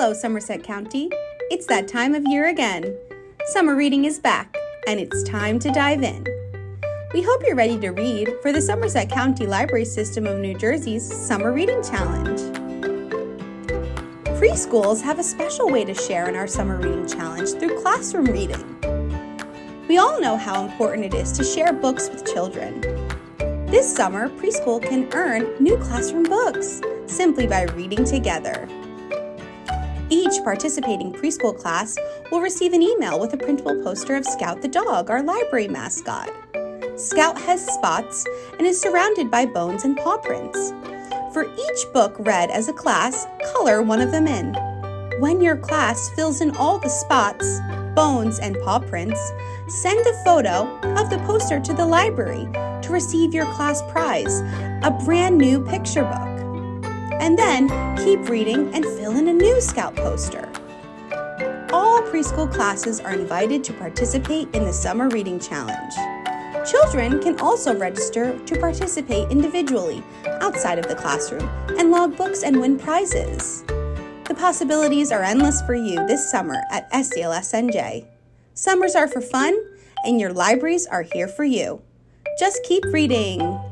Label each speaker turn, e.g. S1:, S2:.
S1: Hello, Somerset County. It's that time of year again. Summer reading is back, and it's time to dive in. We hope you're ready to read for the Somerset County Library System of New Jersey's Summer Reading Challenge. Preschools have a special way to share in our Summer Reading Challenge through classroom reading. We all know how important it is to share books with children. This summer, preschool can earn new classroom books simply by reading together. Each participating preschool class will receive an email with a printable poster of Scout the dog, our library mascot. Scout has spots and is surrounded by bones and paw prints. For each book read as a class, color one of them in. When your class fills in all the spots, bones, and paw prints, send a photo of the poster to the library to receive your class prize, a brand new picture book and then keep reading and fill in a new Scout poster. All preschool classes are invited to participate in the Summer Reading Challenge. Children can also register to participate individually outside of the classroom and log books and win prizes. The possibilities are endless for you this summer at SCLSNJ. Summers are for fun, and your libraries are here for you. Just keep reading.